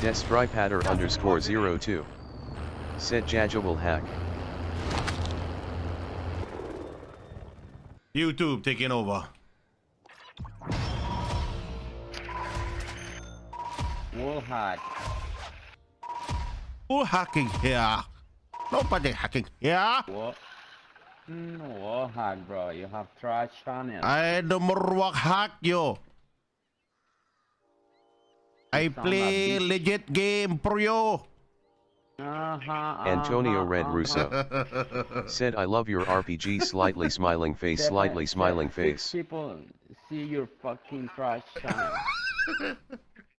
Destripatter underscore 02. Set Jajawal hack. YouTube taking over. Wall hard. Who hacking here? Nobody hacking here. Wall. Mm, wall hard, bro. You have trash channel. I no more work hack you. I play legit game for you. Uh-huh, Antonio Red. Russo. Said I love your RPG slightly smiling face slightly smiling face. People see your fucking trash channel.